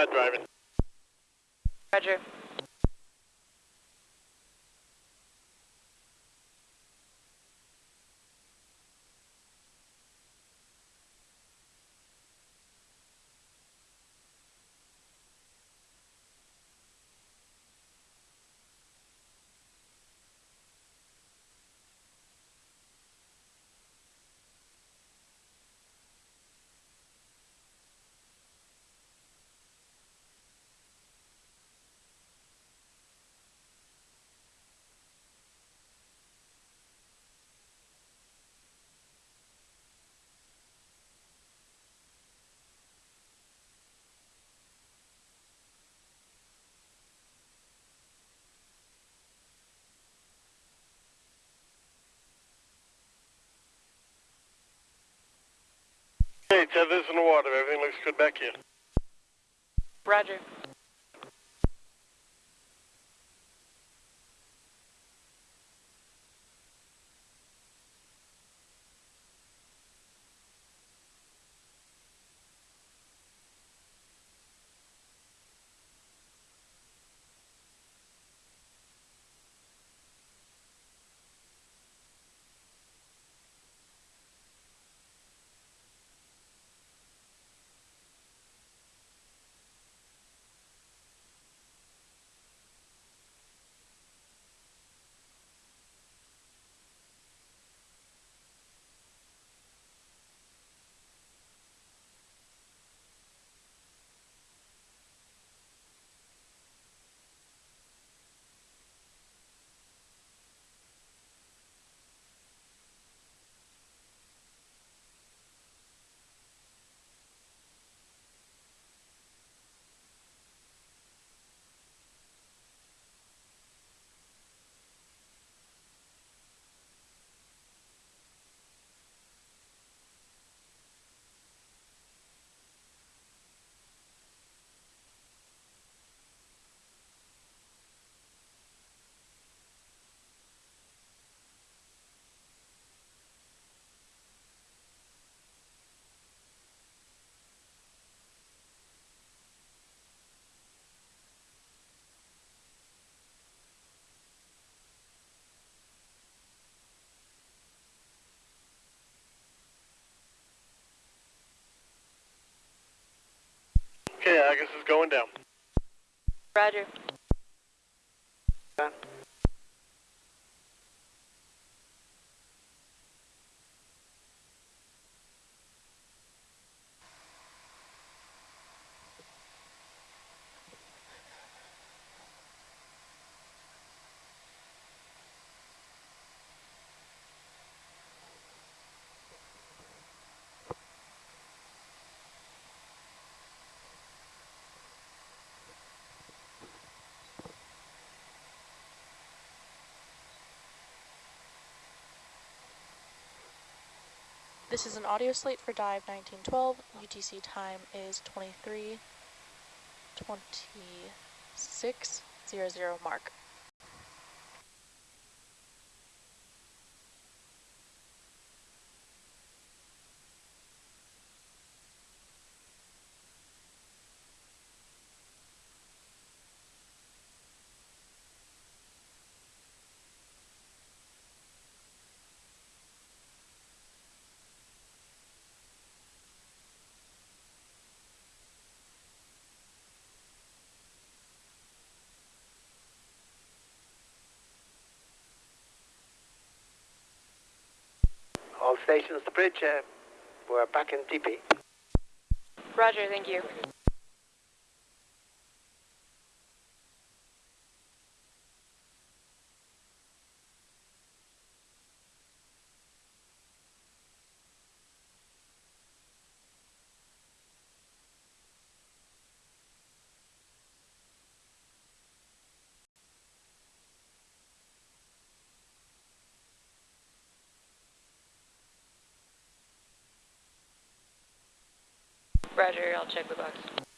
start driving. Roger. Tether's in the water. Everything looks good back here. Roger. Okay, Argus is going down. Roger. This is an audio slate for dive 1912. UTC time is 23 26 00 mark. All stations to bridge. Uh, we're back in DP. Roger, thank you. Roger, I'll check the box.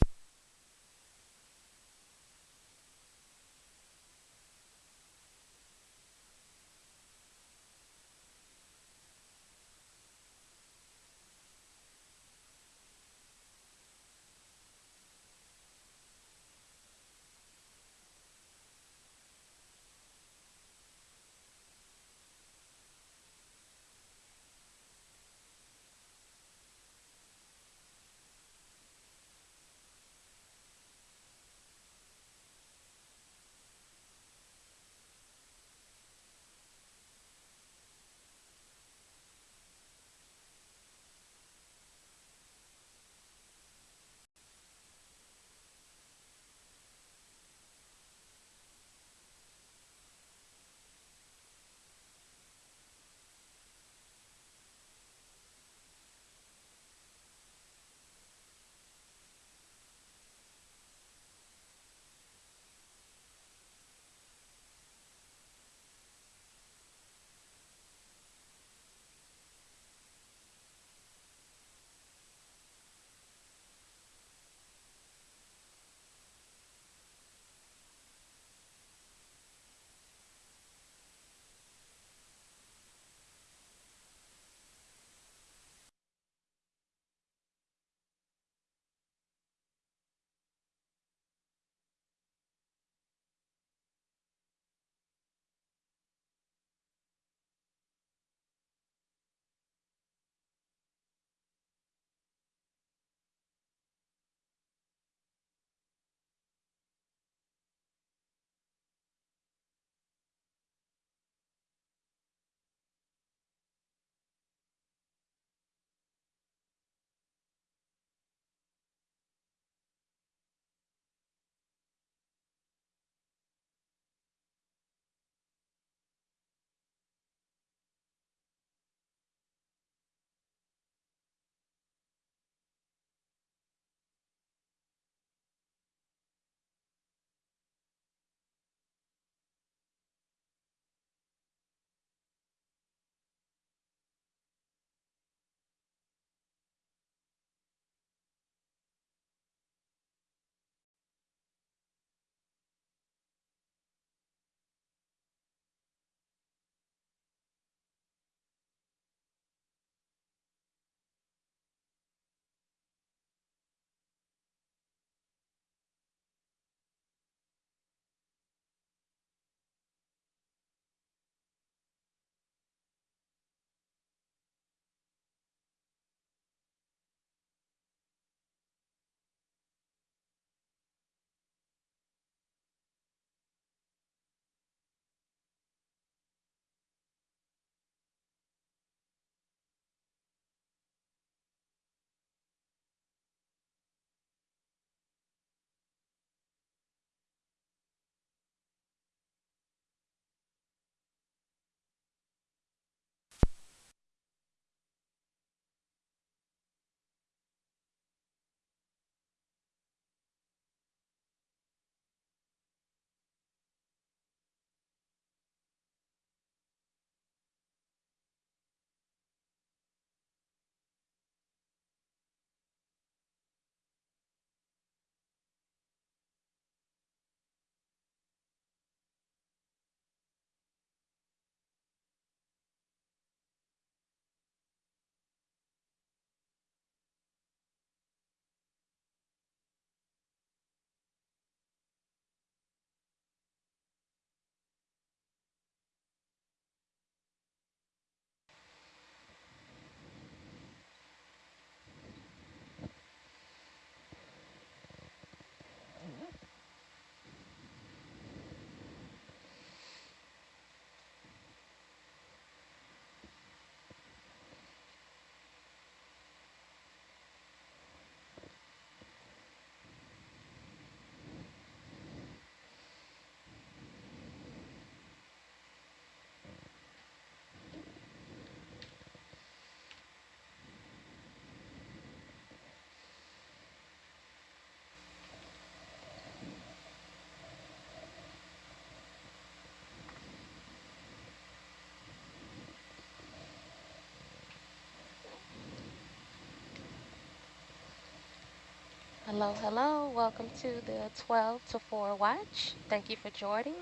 Hello, hello. Welcome to the 12 to 4 watch. Thank you for joining.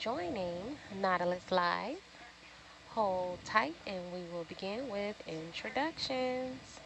Joining Nautilus Live. Hold tight and we will begin with introductions.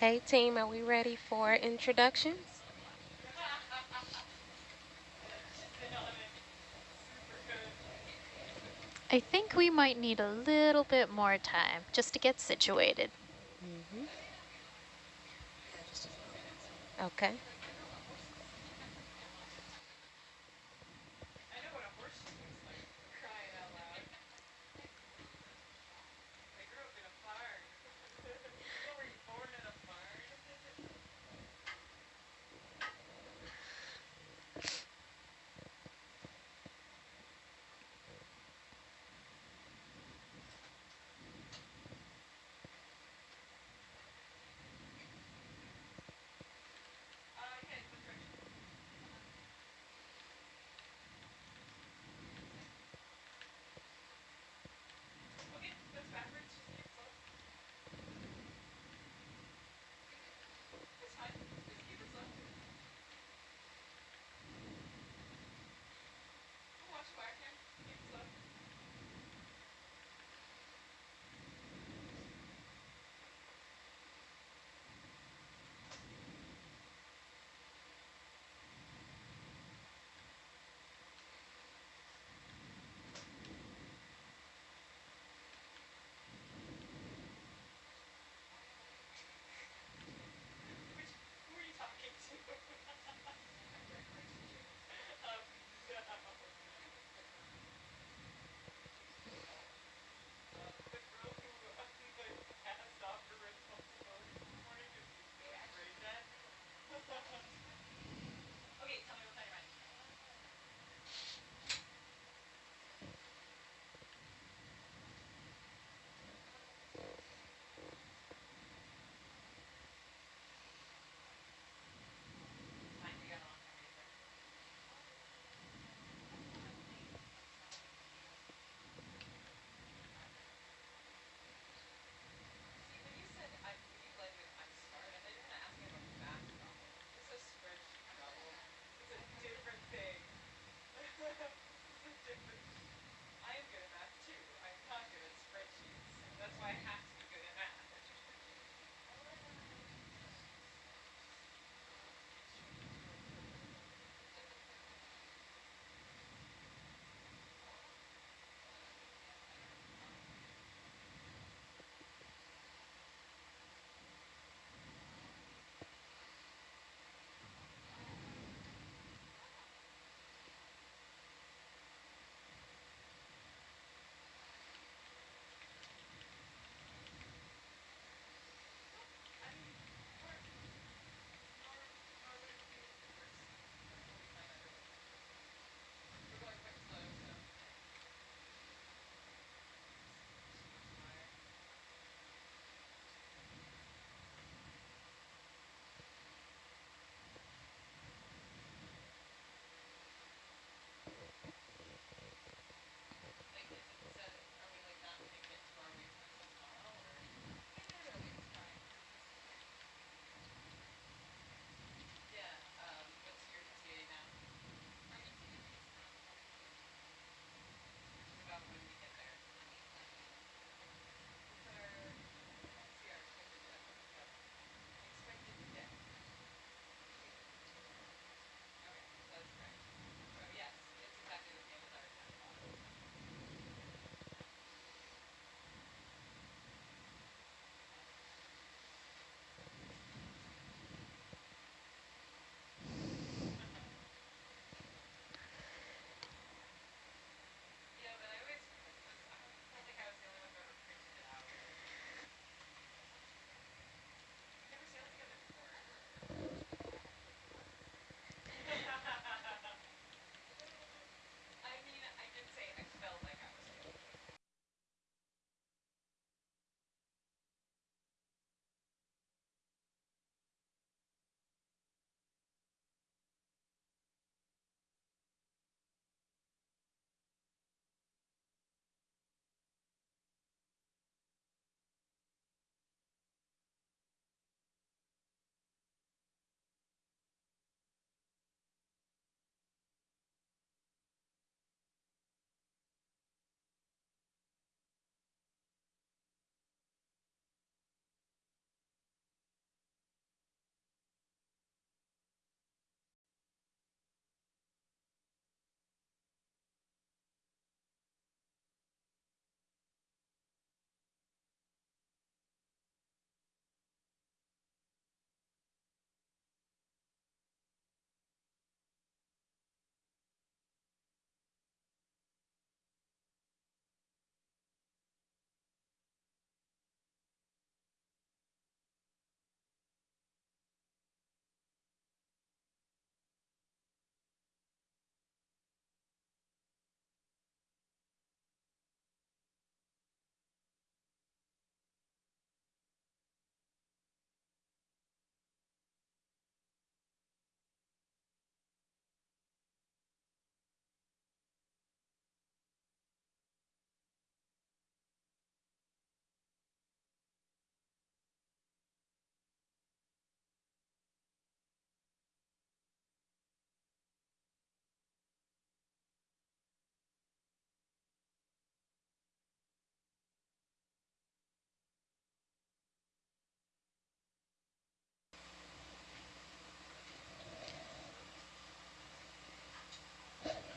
Hey team, are we ready for introductions? I think we might need a little bit more time just to get situated. Mm-hmm. Okay.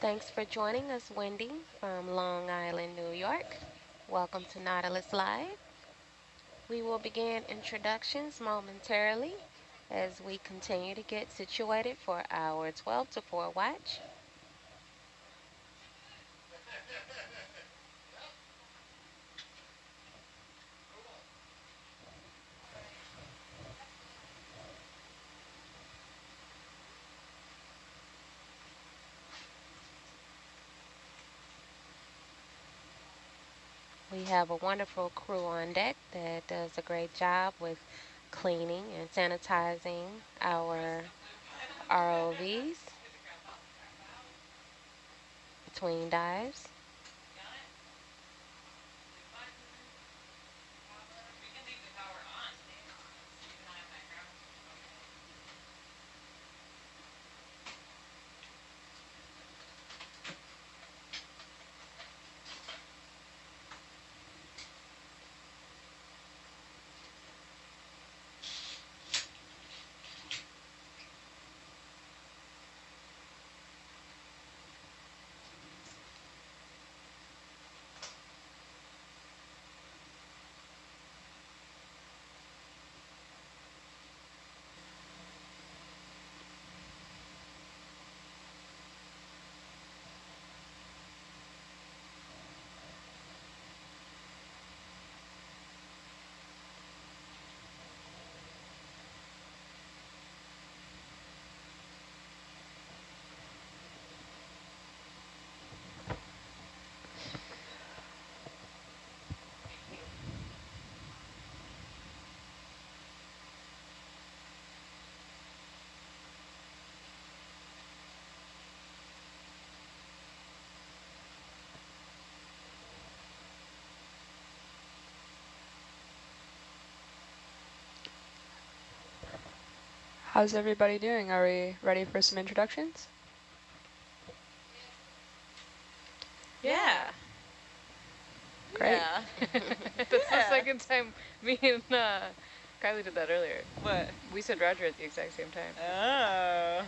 Thanks for joining us, Wendy, from Long Island, New York. Welcome to Nautilus Live. We will begin introductions momentarily as we continue to get situated for our 12 to 4 watch. We have a wonderful crew on deck that does a great job with cleaning and sanitizing our ROVs between dives. How's everybody doing? Are we ready for some introductions? Yeah. Great. Yeah. That's the second time me and uh, Kylie did that earlier. What? We said Roger at the exact same time. Oh,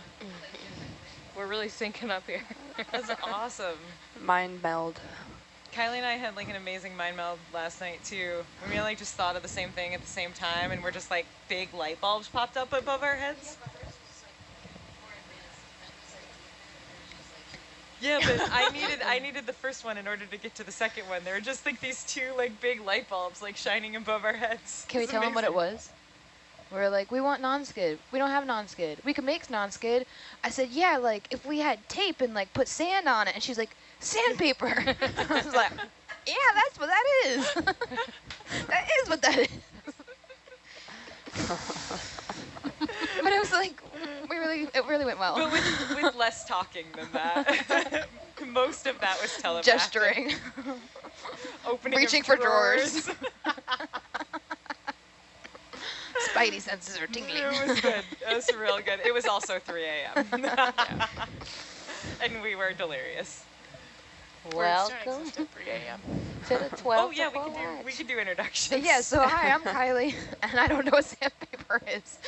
We're really syncing up here. that's awesome. Mind meld. Kylie and I had like an amazing mind meld last night too. And we like just thought of the same thing at the same time, and we're just like big light bulbs popped up above our heads. Yeah, but I needed I needed the first one in order to get to the second one. There were just like these two like big light bulbs like shining above our heads. Can we tell them what it was? We're like, we want non-skid. We don't have non-skid. We could make non-skid. I said, yeah, like if we had tape and like put sand on it. And she's like, sandpaper. I was like, yeah, that's what that is. that is what that is. but it was like, we really, it really went well. But with, with less talking than that. Most of that was telepathic. Gesturing. Opening Reaching for drawers. drawers. Spidey senses are tingling. It was good. It was real good. It was also 3 a.m. and we were delirious. Welcome to the 12 Oh yeah, we 4 could do we could do introductions. Yeah, so hi, I'm Kylie, and I don't know what sandpaper is.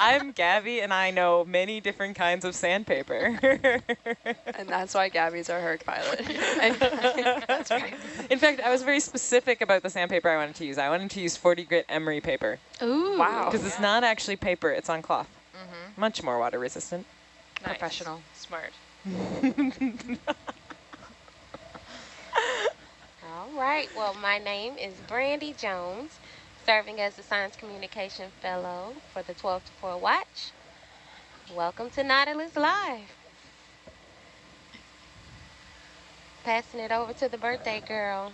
I'm Gabby, and I know many different kinds of sandpaper. And that's why Gabby's our Herc pilot. That's right. In fact, I was very specific about the sandpaper I wanted to use. I wanted to use 40 grit emery paper Ooh. Wow. because it's not actually paper; it's on cloth. Mm-hmm. Much more water resistant. Nice. Professional. Smart. All right. Well, my name is Brandy Jones, serving as the Science Communication Fellow for the 12 to 4 Watch. Welcome to Nautilus Live. Passing it over to the birthday girl.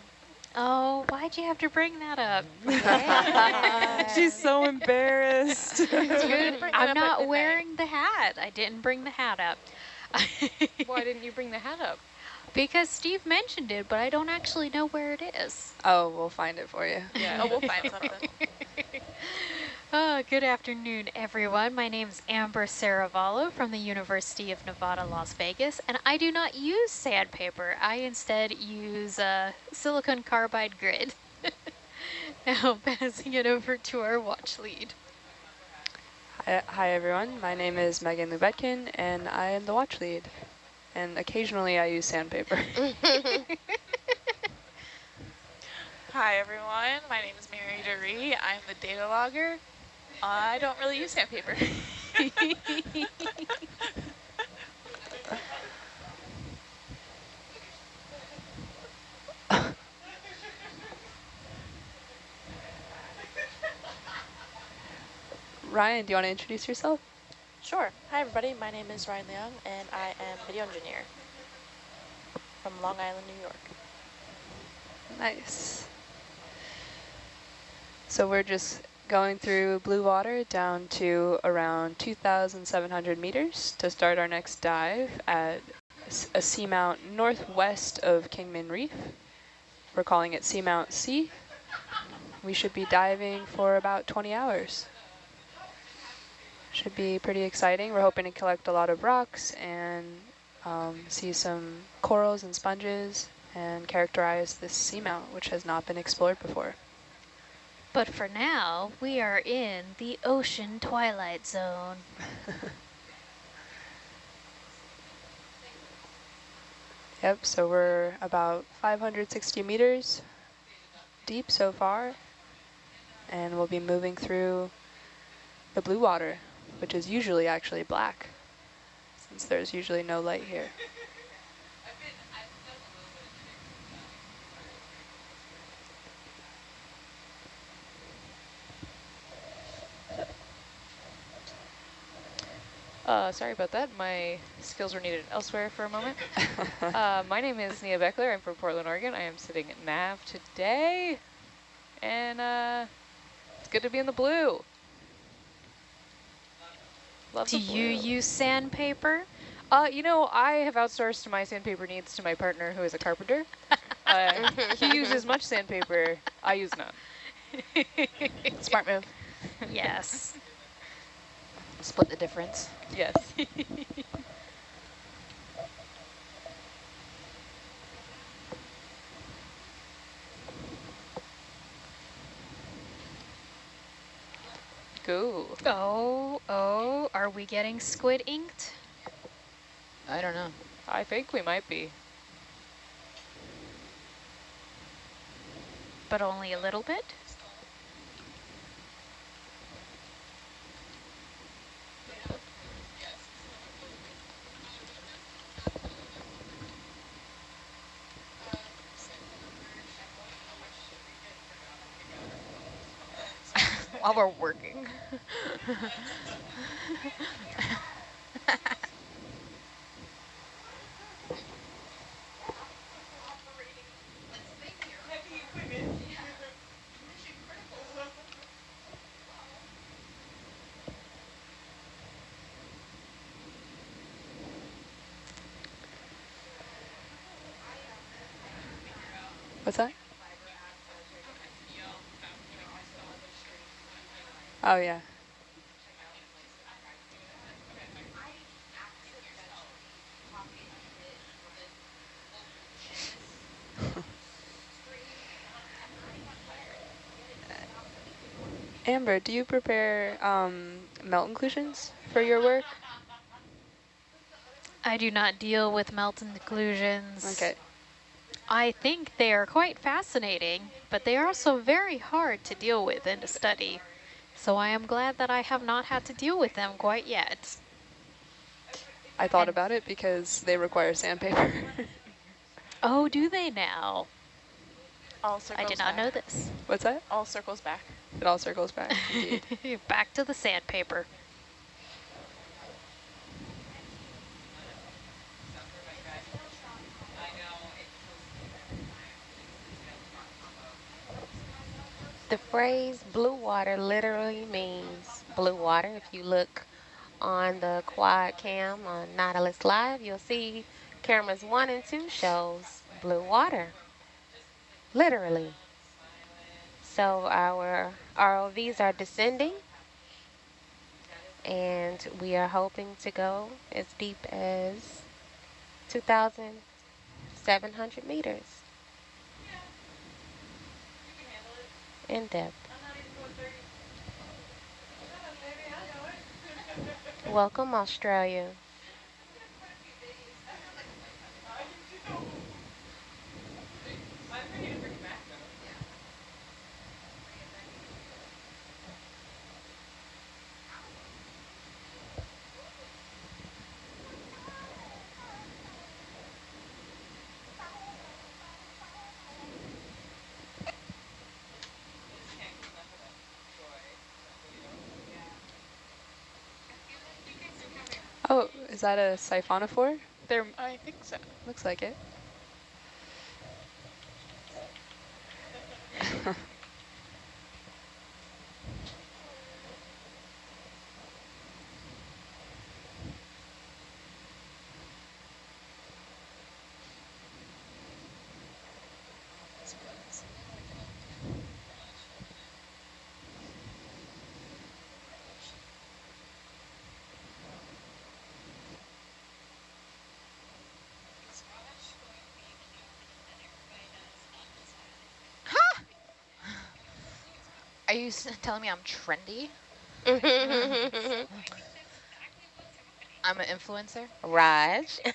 Oh, why'd you have to bring that up? Yeah. She's so embarrassed. I'm not wearing the hat. I didn't bring the hat up. Why didn't you bring the hat up? Because Steve mentioned it, but I don't actually know where it is. oh, we'll find it for you. Yeah. Oh, we'll find something. Oh, good afternoon, everyone. My name is Amber Saravallo from the University of Nevada, Las Vegas, and I do not use sandpaper. I instead use uh, silicon carbide grit. now passing it over to our watch lead. Uh, Hi everyone, my name is Megan Lubetkin and I am the watch lead. And occasionally I use sandpaper. Hi everyone, my name is Mary DeRee. I'm the data logger. I don't really use sandpaper. Ryan, do you want to introduce yourself? Sure. Hi, everybody. My name is Ryan Leung, and I am video engineer from Long Island, New York. Nice. So we're just going through blue water down to around 2,700 meters to start our next dive at a seamount northwest of Kingman Reef. We're calling it Seamount C. We should be diving for about 20 hours. Should be pretty exciting. We're hoping to collect a lot of rocks and um, see some corals and sponges and characterize this seamount, which has not been explored before. But for now, we are in the ocean twilight zone. Yep, so we're about 560 meters deep so far, and we'll be moving through the blue water, which is usually actually black, since there's usually no light here. Uh, sorry about that. My skills were needed elsewhere for a moment. uh, my name is Nia Beckler. I'm from Portland, Oregon. I am sitting at NAV today. And uh, it's good to be in the blue. Do you use sandpaper? Uh, you know, I have outsourced my sandpaper needs to my partner who is a carpenter. uh, he uses much sandpaper. I use none. Smart move. Yes. Split the difference. Yes. Go. Oh, oh, are we getting squid inked? I don't know. I think we might be. But only a little bit? While we're working. What's that? Oh, yeah. Amber, do you prepare um, melt inclusions for your work? I do not deal with melt inclusions. Okay. I think they are quite fascinating, but they are also very hard to deal with and to study. So I am glad that I have not had to deal with them quite yet. I thought about it because they require sandpaper. Oh, do they now? All circles I did not back. know this. What's that? All circles back. It all circles back, indeed. Back to the sandpaper. The phrase blue water literally means blue water. If you look on the quad cam on Nautilus Live, you'll see cameras one and two shows blue water. Literally. So our ROVs are descending and we are hoping to go as deep as 2,700 meters in depth. Welcome, Australia. That a siphonophore? There, I think so. Looks like it. Are you telling me I'm trendy? I'm an influencer? Raj. Brandy,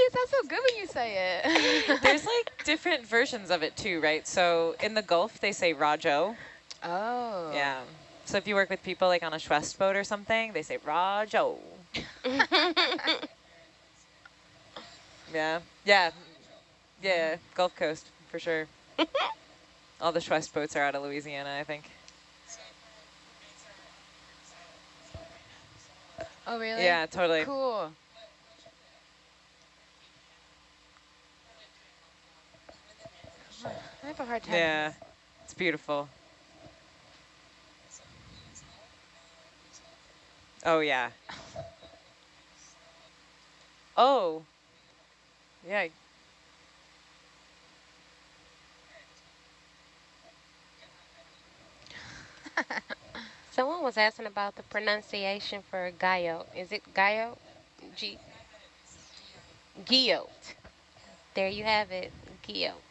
it sounds so good when you say it. There's like different versions of it too, right? So in the Gulf, they say Rajo. Oh. Yeah. So if you work with people like on a Chouest boat or something, they say Rajo. yeah. Yeah. Yeah. Gulf Coast for sure. All the Chouest boats are out of Louisiana, I think. Oh, really? Yeah, totally. Cool. I have a hard time. Yeah. It's beautiful. Oh, yeah. Oh. Yeah. Someone was asking about the pronunciation for Gayo. Is it Gayo? G. Guillot. There you have it, Guillot.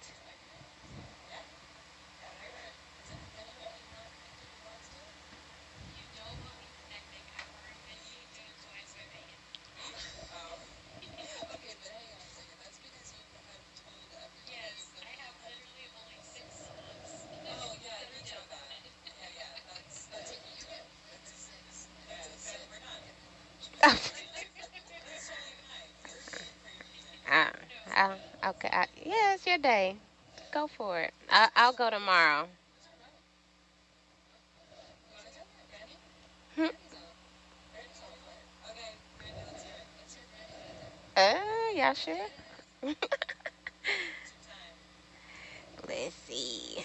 Uh, uh, okay, I, yeah, it's your day. Go for it. I, I'll go tomorrow. Hmm. Uh, yeah, sure. Let's see.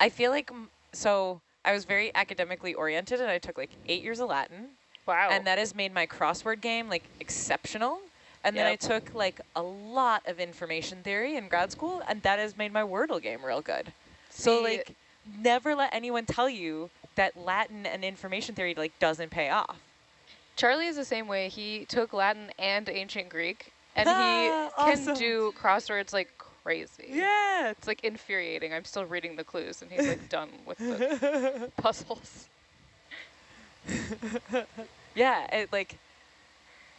I feel like, so I was very academically oriented and I took like eight years of Latin. Wow. And that has made my crossword game like exceptional. And then I took like a lot of information theory in grad school and that has made my Wordle game real good. so like never let anyone tell you that Latin and information theory like doesn't pay off. Charlie is the same way. He took Latin and ancient Greek, and Ah, he awesome. can do crosswords like crazy. Yeah. It's like infuriating. I'm still reading the clues, and he's like done with the puzzles. yeah, it like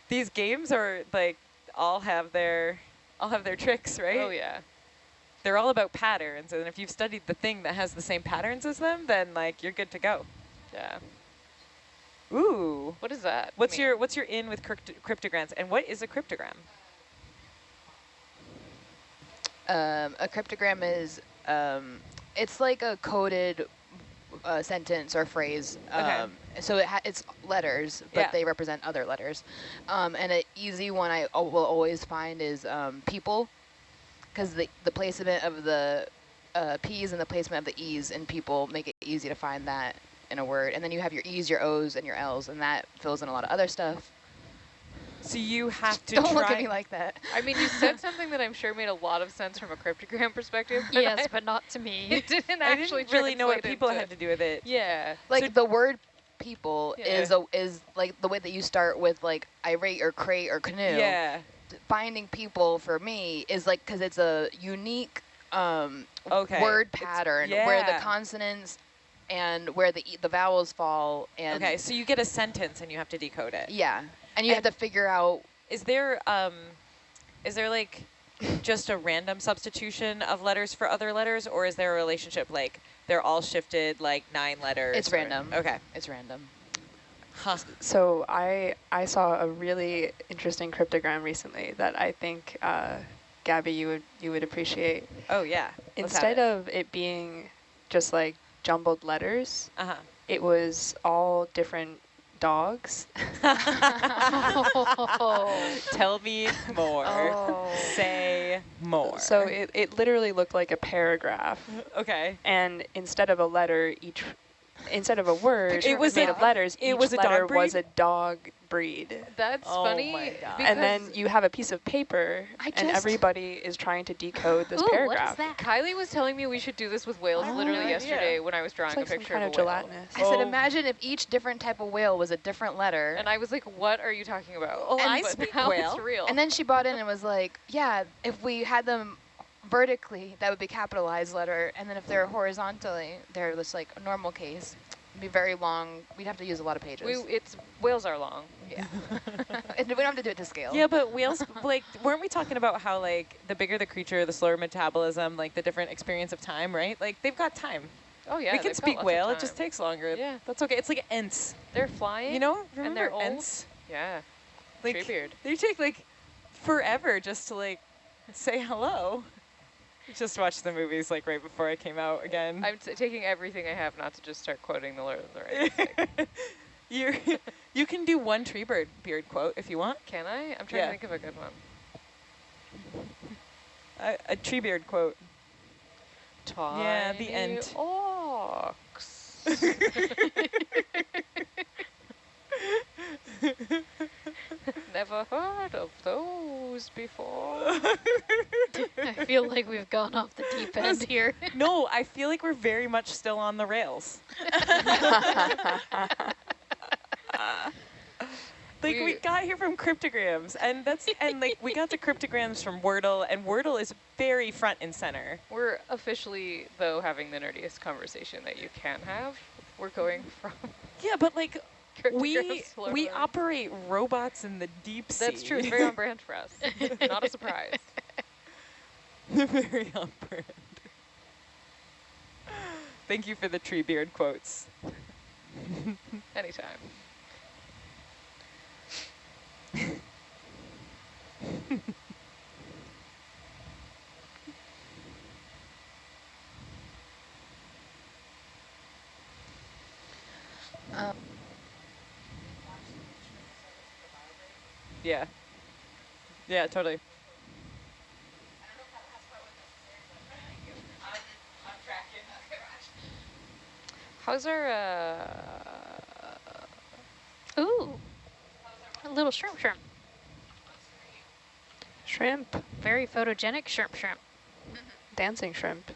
these games are like all have their all have their tricks, right? Oh yeah. They're all about patterns, and if you've studied the thing that has the same patterns as them, then like you're good to go. Yeah. Ooh. What is that? What's mean? your what's your in with crypt cryptograms, and what is a cryptogram? Um, a cryptogram is, um, it's like a coded a sentence or phrase. Okay. Um, so it ha- it's letters, but Yeah. they represent other letters. Um, and an easy one I will always find is um, people, because the, the placement of the uh, P's and the placement of the E's in people make it easy to find that in a word. And then you have your E's, your O's, and your L's, and that fills in a lot of other stuff. So you have to Don't try. look at me like that. I mean, you said something that I'm sure made a lot of sense from a cryptogram perspective. but yes, I- but not to me. it didn't I actually didn't really know what people into- had to do with it. Yeah. Like the word people Yeah. is a, is like the way that you start with like irate or crate or canoe. Yeah. Finding people for me is like because it's a unique um, Okay. word It's- pattern where the consonants and where the e- the vowels fall and Okay, so you get a sentence and you have to decode it. yeah, and you have to figure out Is there um, is there like just a random substitution of letters for other letters, or is there a relationship like they're all shifted like nine letters? it's or- random. Okay. it's random. Huh. So I I saw a really interesting cryptogram recently that I think uh, Gabby you would you would appreciate. Oh yeah. Instead of it being just like jumbled letters, Uh huh. it was all different dogs. Tell me more. Oh. Say more. So it, it literally looked like a paragraph. okay. And instead of a letter, each instead of a word It was made a- of letters, it each was a dog letter was a breed? dog breed. That's Oh funny. my God. And then you have a piece of paper, I and everybody is trying to decode this Ooh, what is paragraph. that? Kylie was telling me we should do this with whales Oh, literally yeah. yesterday when I was drawing It's like a some picture kind of of a whale. gelatinous. I said, Oh. imagine if each different type of whale was a different letter. And I was like, what are you talking about? Oh, I speak whale. It's real. And then she brought in and was like, yeah, if we had them vertically, that would be capitalized letter. And then if they're horizontally, they're just like a normal case. It'd be very long. We'd have to use a lot of pages. we, it's whales are long. yeah. And we don't have to do it to scale. Yeah, but whales, like, weren't we talking about how, like, the bigger the creature, the slower metabolism, like, the different experience of time, right? Like, they've got time. Oh yeah, we can speak whale, it just takes longer. Yeah. That's okay. It's like ents. They're flying. You know? and Remember they're old. ents? Yeah. Like, Treebeard. they take, like, forever just to, like, say hello. Just watched the movies, like, right before I came out again. I'm taking everything I have not to just start quoting the Lord of the Rings. you you can do one tree bird beard quote if you want. Can I? I'm trying Yeah. to think of a good one. A, a Treebeard quote. Tiny Yeah, the end. Ox. Never heard of those before. I feel like we've gone off the deep end here. no, I feel like we're very much still on the rails. Like we, We- got here from cryptograms, and that's and like we got the cryptograms from Wordle, and Wordle is very front and center. We're officially, though, having the nerdiest conversation that you can have. We're going from Yeah, but like we we operate robots in the deep sea. That's true. It's very on brand for us. Not a surprise. very on brand. Thank you for the Treebeard quotes. Anytime. Um, Yeah. Yeah, totally. How's our, uh, Ooh, a little shrimp shrimp. Shrimp, Very photogenic shrimp shrimp. dancing shrimp.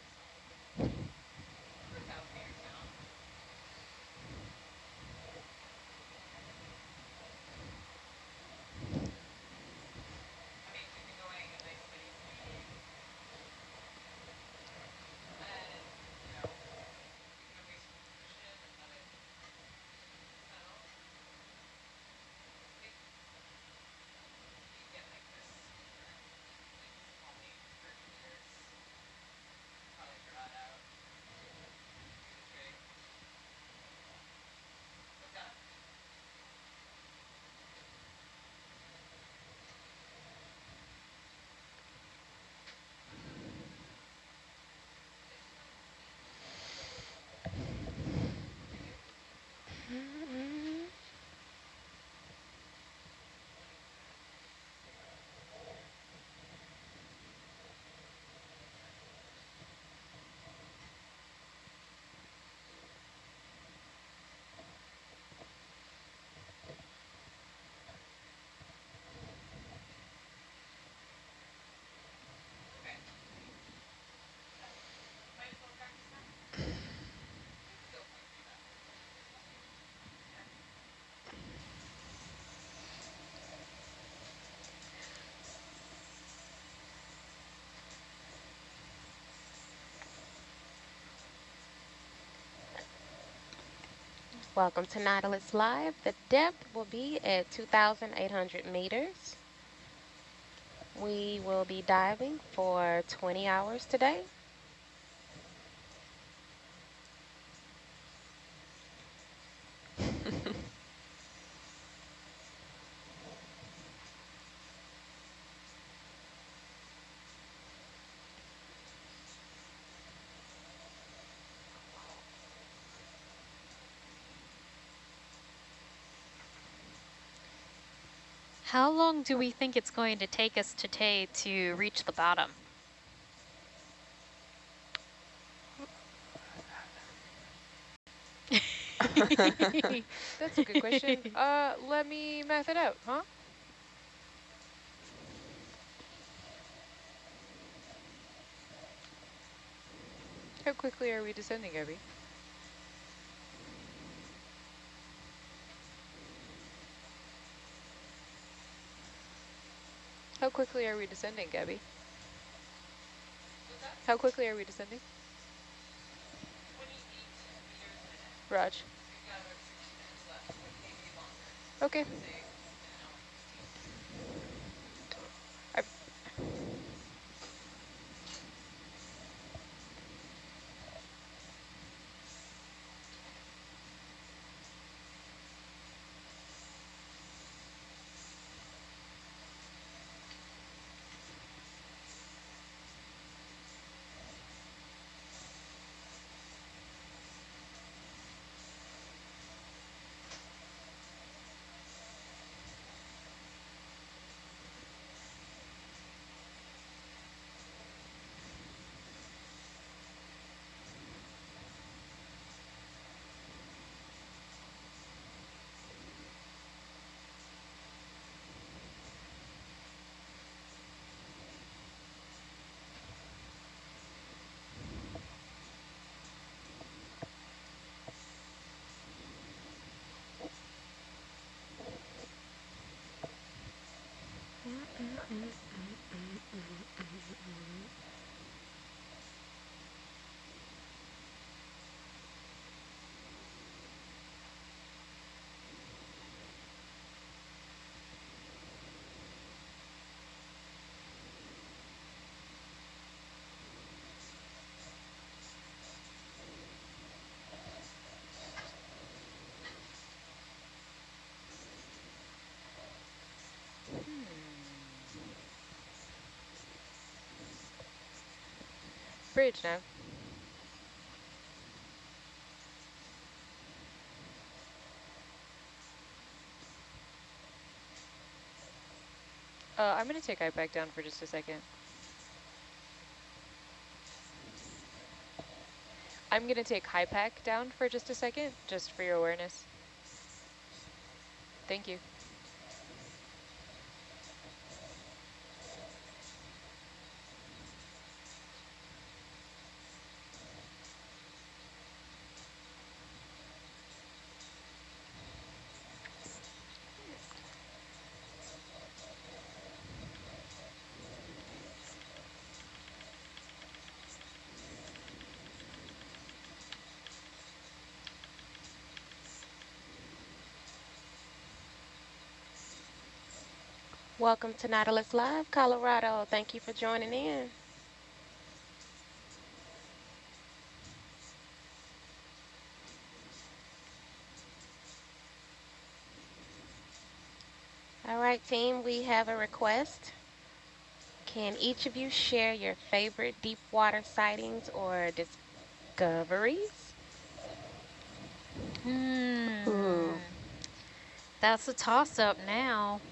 Welcome to Nautilus Live. The depth will be at 2,800 meters. We will be diving for 20 hours today. How long do we think it's going to take us today to reach the bottom? That's a good question. Uh, let me math it out, huh? How quickly are we descending, Abby? How quickly are we descending, Gabby? How quickly are we descending? Raj. Okay. Bridge now. Uh, I'm going to take I back down for just a second. I'm going to take high pack down for just a second, just for your awareness. Thank you. Welcome to Nautilus Live, Colorado. Thank you for joining in. All right, team, we have a request. Can each of you share your favorite deep water sightings or discoveries? Hmm. Ooh. That's a toss-up now.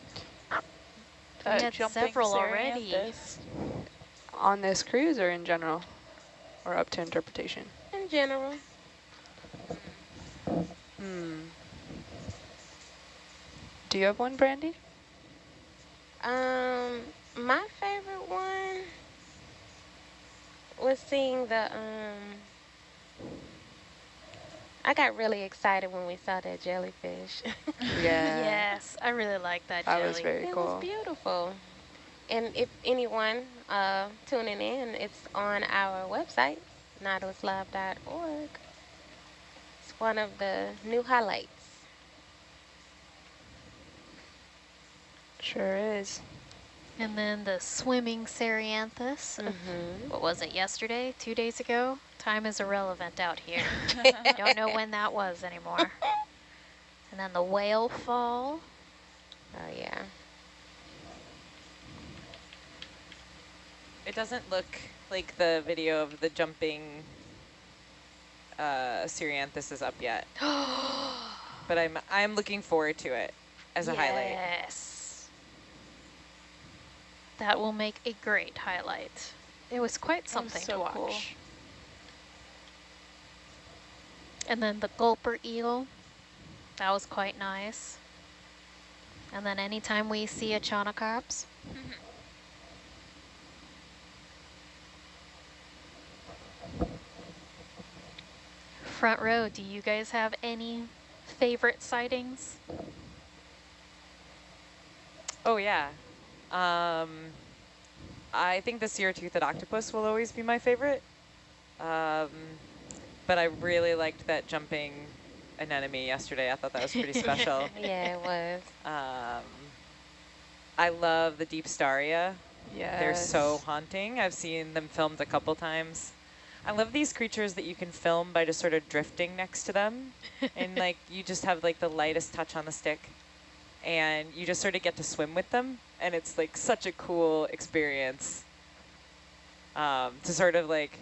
We Uh, had several already. Cerianthus. On this cruise or in general? Or up to interpretation? In general. Hmm. Do you have one, Brandy? Um, my favorite one was seeing the, um, I got really excited when we saw that jellyfish. Yeah. yes, I really like that That jelly. was very it cool. was beautiful. And if anyone uh, tuning in, it's on our website, nautiluslive.org. It's one of the new highlights. Sure is. And then the swimming Cerianthus. Mhm. What was it, yesterday? Two days ago? Time is irrelevant out here. I don't know when that was anymore. And then the whale fall. Oh yeah. It doesn't look like the video of the jumping uh, Cerianthus is up yet. but I'm I'm looking forward to it as a highlight. Yes. That will make a great highlight. It was quite something so to watch. cool. And then the gulper eel, that was quite nice. And then anytime we see a chaunacarps, mm-hmm. front row, do you guys have any favorite sightings? Oh yeah. Um, I think the seer-toothed octopus will always be my favorite. Um, but I really liked that jumping anemone yesterday. I thought that was pretty special. Yeah, it was. Um, I love the Deepstaria. Yeah. They're so haunting. I've seen them filmed a couple times. I love these creatures that you can film by just sort of drifting next to them. and like you just have like the lightest touch on the stick and you just sort of get to swim with them. And it's like such a cool experience um, to sort of like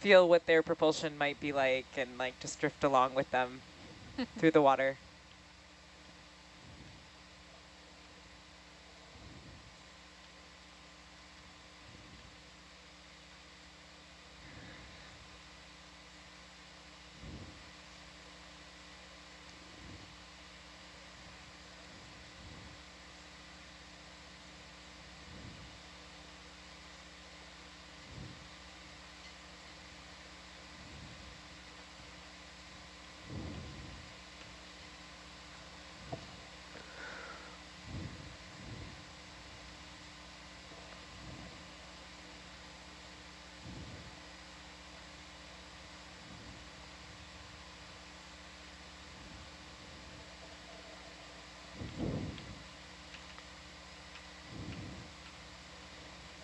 feel what their propulsion might be like and like just drift along with them through the water.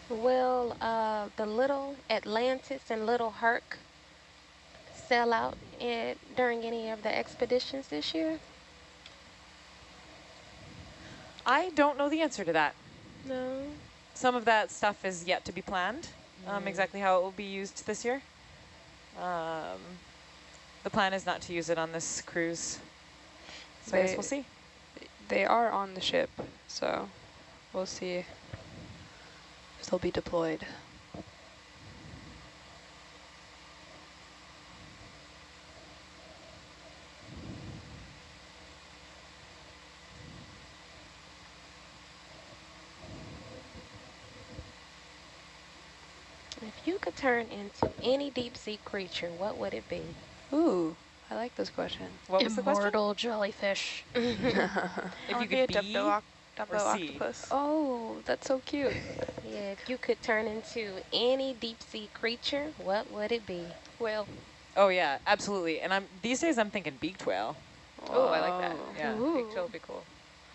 Will uh, the little Atlantis and little Herc sell out in, during any of the expeditions this year? I don't know the answer to that. No. Some of that stuff is yet to be planned, um, Mm. exactly how it will be used this year. Um, the plan is not to use it on this cruise, so I guess we'll see. They are on the ship, so we'll see if they'll be deployed. If you could turn into any deep sea creature, what would it be? Ooh, I like this question. What was the question? Immortal jellyfish. If you would be a could be Dumbo, oc- Dumbo or see. octopus. Oh, that's so cute. Yeah, if you could turn into any deep sea creature, what would it be? Whale. Oh yeah, absolutely. And I'm these days I'm thinking beaked whale. Oh, I like that. Whoa. Yeah. Big whale would be cool.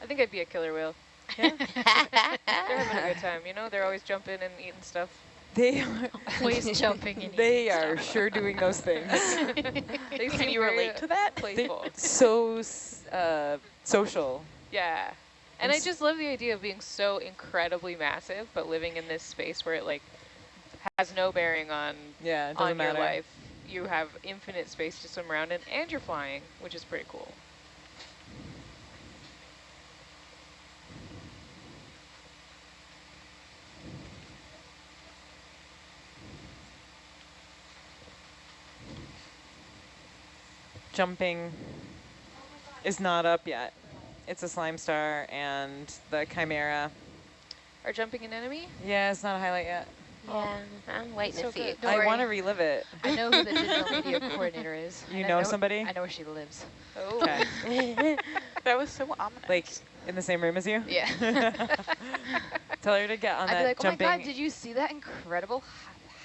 I think I'd be a killer whale. They're having a good time, you know? They're always jumping and eating stuff. They are Always jumping in. they are sure doing those things. They Can you very, relate to that? They Playful. so uh, social. Yeah. And And I s- just love the idea of being so incredibly massive, but living in this space where it like has no bearing on Yeah, it doesn't on matter. your life. You have infinite space to swim around in, and you're flying, which is pretty cool. Jumping is not up yet. It's a slime star and the chimera. Are jumping anemone? Yeah, it's not a highlight yet. Yeah, I'm waiting So to see good. it. Don't I want to relive it. I know who the digital media coordinator is. You I know somebody? I know where she lives. Oh. Okay. That was so ominous. like in the same room as you? Yeah. Tell her to get on I'd that be like, oh my god, did you see that incredible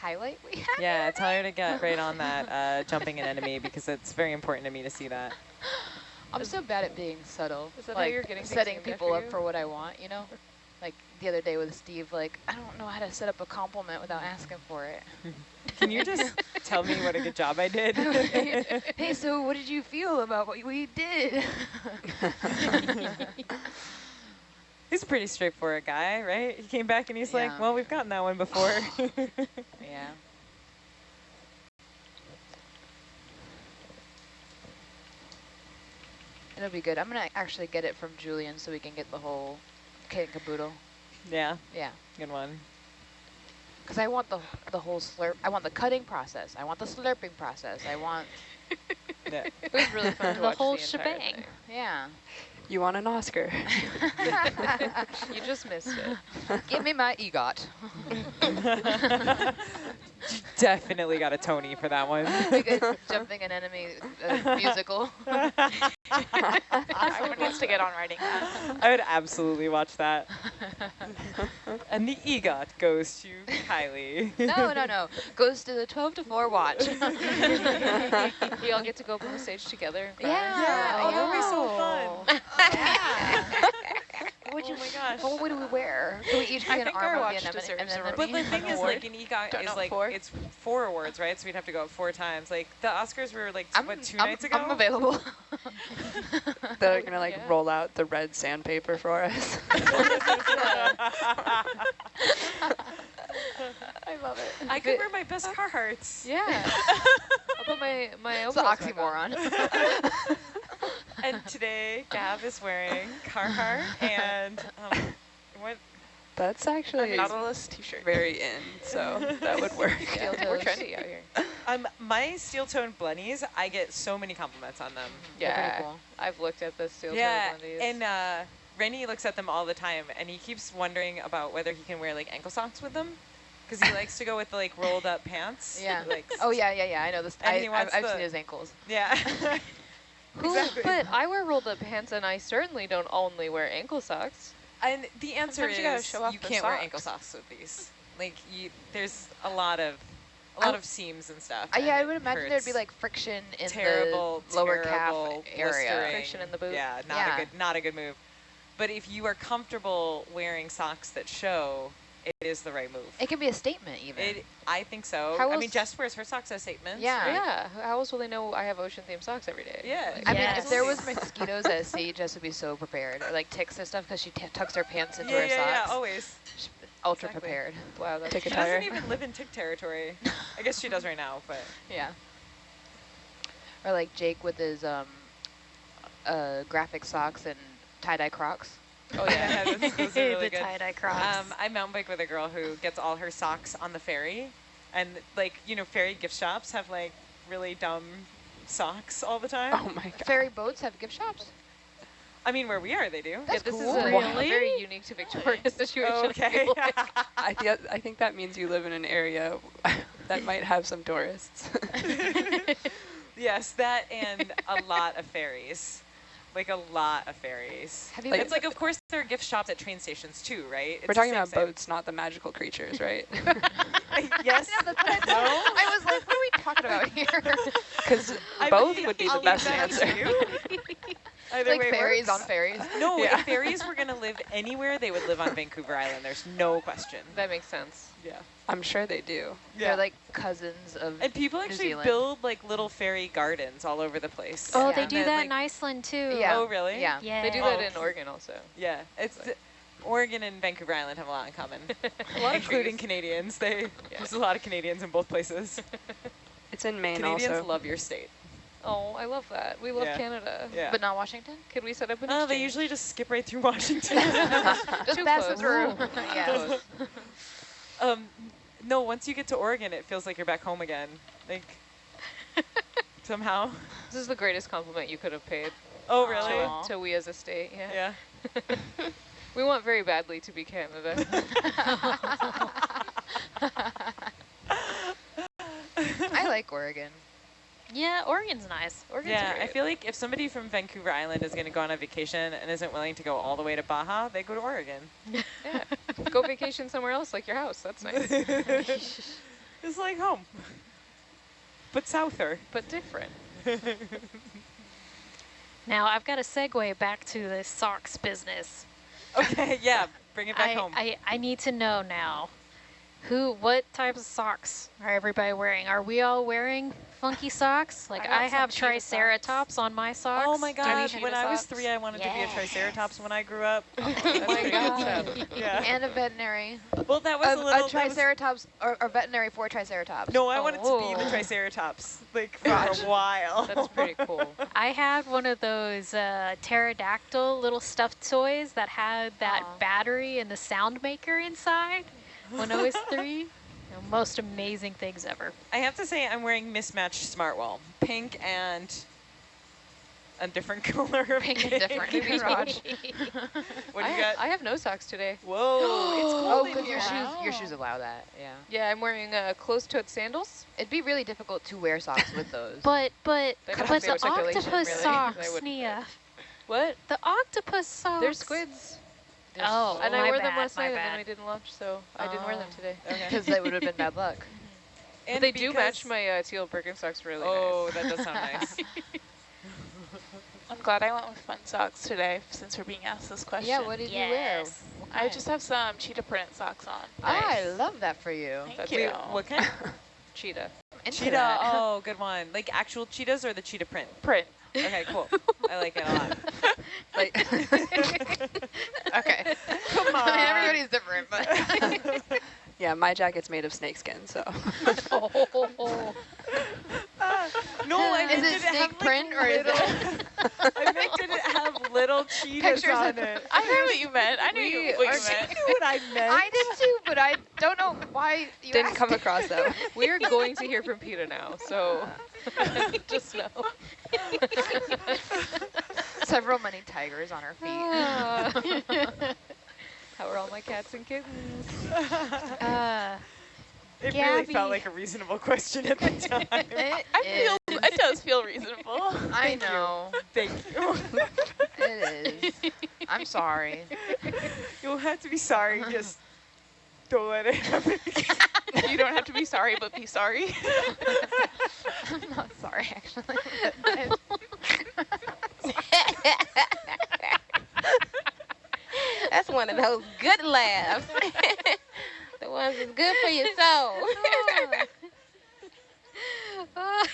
highlight we have. Yeah, tell her to get right on that uh, jumping anemone because it's very important to me to see that. I'm so bad at being subtle. Is that how you're getting setting people after up you? for what I want, you know? Like the other day with Steve, like, I don't know how to set up a compliment without asking for it. Can you just tell me what a good job I did? hey, so what did you feel about what we did? He's a pretty straightforward guy, right? He came back and he's Yeah. like, well, we've gotten that one before. yeah. It'll be good. I'm gonna actually get it from Julian so we can get the whole kit and caboodle. yeah, Yeah. good one. Because I want the the whole slurp. I want the cutting process. I want the slurping process. I want. Yeah. It was really fun to The watch whole the entire shebang. thing. Yeah. You want an Oscar? You just missed it. Give me my EGOT. Definitely got a Tony for that one. Big jumping anemone uh, musical. Someone needs to get on writing that. I would absolutely watch that. and the EGOT goes to Kylie. no, no, no. Goes to the 12 to 4 watch. we all get to go up on the stage together. and cry. Yeah. oh, that would be so fun. What would Oh you, my gosh. What would we wear? Can we each be I an think arm our of watch the anemone? deserves And then a the But the thing is, like, an EGOT Don't is know, like, four? it's four awards, right? So we'd have to go up four times. Like, the Oscars were like, I'm, what, 2 I'm, nights ago? I'm available. They're gonna like Yeah. roll out the red sandpaper for us. I love it. I could wear my best Carhartts. Yeah. I'll put my, my It's an overalls back on. oxymoron. And today, Gav is wearing Carhartt and um, what? That's actually a Nautilus t-shirt. very in, so that would work. Yeah, we're trendy out here. Um, my steel tone bunnies, I get so many compliments on them. Yeah. cool. I've looked at the steel yeah, toe Blundies. and uh, Rennie looks at them all the time, and he keeps wondering about whether he can wear like ankle socks with them, because he likes to go with the like rolled up pants. Yeah. Like, Oh, yeah, yeah, yeah. I know this. And I, he I've, wants I've the- seen his ankles. yeah. Who, exactly. But I wear rolled up pants, and I certainly don't only wear ankle socks. And the answer Sometimes you gotta is show off you can't wear ankle socks. socks with these. Like you, there's a lot of a lot w- of seams and stuff. Uh, yeah, I would imagine there'd be like friction in terrible, the lower terrible calf area. blistering. Friction in the boot. Yeah, not Yeah. a good, not a good move. But if you are comfortable wearing socks that show, it is the right move. It can be a statement even. It, I think so. How I mean, else- Jess wears her socks as statements. Yeah. right? Yeah. How else will they know I have ocean themed socks every day? Yeah. Like, I mean, if there was mosquitoes at sea, Jess would be so prepared. Or like ticks and stuff because she t- tucks her pants into yeah, her yeah, socks. yeah, always. She's ultra Exactly. prepared. wow, that's Take She tire. doesn't even live in tick territory. I guess she does right now, but Yeah. Or like Jake with his um, uh, graphic socks and tie-dye Crocs. Oh yeah, those, those are really the good. tie-dye crocs. Um, I mountain bike with a girl who gets all her socks on the ferry, and like you know, ferry gift shops have like really dumb socks all the time. Oh my god. Ferry boats have gift shops. I mean, where we are, they do. yeah, That's this cool. is a, Really? a very unique to Victoria situation. I okay. feel like. I, th- I think that means you live in an area that might have some tourists. yes, that and a lot of ferries. Like a lot of ferries. Have you Like- It's like, of course, there are gift shops at train stations too, right? It's We're talking about thing. boats, not the magical creatures, right? yes. Yeah, that's what I thought. I was like, what are we talking about here? Because both mean, would be I'll the best leave that answer. To you. Either like way ferries works. on fairies. No, Yeah. if fairies were going to live anywhere, they would live on Vancouver Island. There's no question. That makes sense. Yeah. I'm sure they do. Yeah. They're like cousins of. and people actually Zealand. build like little fairy gardens all over the place. oh, yeah. they do then, that like- in Iceland too. Yeah. Oh, really? Yeah. Yeah. They do that Oh. in Oregon also. Yeah. It's th- Oregon and Vancouver Island have a lot in common, A lot of including. Canadians. They there's a lot of Canadians in both places. It's in Maine Canadians also. love your state. Oh, I love that. We love Yeah. Canada. Yeah. But not Washington. Could we set up an Oh, they usually just skip right through Washington. Just Too pass close. it through. Ooh. yes. um, no, once you get to Oregon, it feels like you're back home again. Like somehow. This is the greatest compliment you could have paid Oh, really? Aw. to we as a state. Yeah. Yeah. We want very badly to be Canada. I like Oregon. Yeah, Oregon's nice. Oregon's Yeah, I feel like if somebody from Vancouver Island is going to go on a vacation and isn't willing to go all the way to Baja, they go to Oregon. Yeah. Go vacation somewhere else, like your house. That's nice. it's like home. But souther. But different. Now I've got a segue back to the socks business. Okay, yeah, bring it back I, home. I, I need to know now. Who, what types of socks are everybody wearing? Are we all wearing funky socks? Like I I, have some cheetah triceratops on my socks. Oh my god, cheetah when I was three, I wanted to be a triceratops when I grew up. That's pretty good. Yeah. And a veterinary. Well, that was A, a little... a that was- triceratops or, or veterinary for triceratops. no, I wanted to be the Oh. triceratops, like, for a while. That's pretty cool. I had one of those uh, pterodactyl little stuffed toys that had that Aw. battery and the sound maker inside when I was three. You know, most amazing things ever. I have to say I'm wearing mismatched Smartwool. Pink and a different color of Pink and different. pink. Raj. What I, do you got? I have no socks today. Whoa, it's cold Oh, because here. your shoes, your shoes allow that. Yeah. Yeah, I'm wearing uh, closed-toed sandals. It'd be really difficult to wear socks with those. But but but the octopus really. Socks, Nia. What? The octopus socks. They're squids. Oh, and I wore them last my night and then I didn't lunch, so I didn't wear them Oh. today. Okay. Because that would have been bad luck. And they do match my uh, teal Birkenstocks really Oh, nice. that does sound nice. I'm glad I went with fun socks today since we're being asked this question. Yeah, what did you wear? Yes. I just have some cheetah print socks on. I love that for you. Thank That's you. Wait, what kind? Cheetah. Into Cheetah. that. Oh, good one. Like actual cheetahs or the cheetah print? Print. Okay, cool. I like it a lot. Like, okay. Come I on. mean, everybody's different, but Yeah, my jacket's made of snakeskin, so. Oh. No, I Is meant it did it have snake like print or is it? I meant did it have little cheetahs Pictures on it? I knew what you meant. I knew We you, what you meant. Knew what I meant. I did too, but I don't know why you Didn't asked come it. across that. We are going to hear from Peter now, so just know. Several many tigers on her feet. How are all my cats and kittens? Uh, It really felt like a reasonable question at the time. It I is. feel, it does feel reasonable. I know. Thank you. It is. I'm sorry. You'll have to be sorry. Just don't let it happen. you don't have to be sorry, but be sorry. I'm not sorry, actually. That's one of those good laughs. the ones that's good for your soul. uh,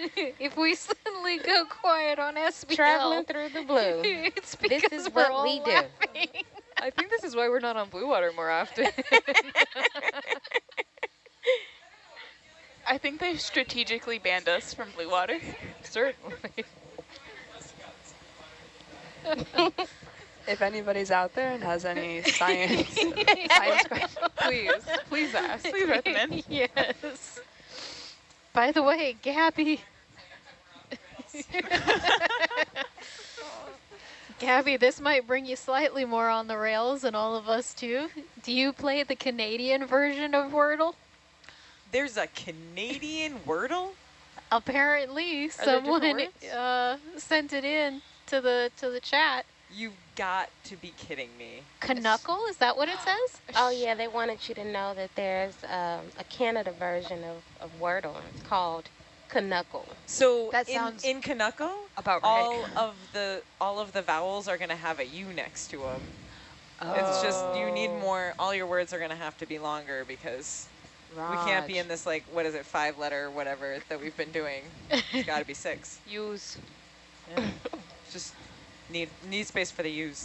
if we suddenly go quiet on SBL, Traveling through the blue. it's This because is we're what all we do. laughing. I think this is why we're not on Blue Water more often. I think they strategically banned us from Blue Water. Certainly. If anybody's out there and has any science, science questions, please, please ask. Please recommend. yes. By the way, Gabby. Gabby, this might bring you slightly more on the rails and all of us too. Do you play the Canadian version of Wordle? There's a Canadian Wordle? Apparently, there someone uh, sent it in to the to the chat. You've got to be kidding me. Knuckle, is that what it says? Oh yeah, they wanted you to know that there's um, a Canada version of, of Wordle. It's called Canuckle. So That in, sounds in Canucko, About all right. of the all of the vowels are going to have a U next to them. Oh. It's just you need Oh. more. All your words are going to have to be longer because we can't be in this like what is it five letter whatever that we've been doing. It's got to be six. Use. Just need need space for the U's.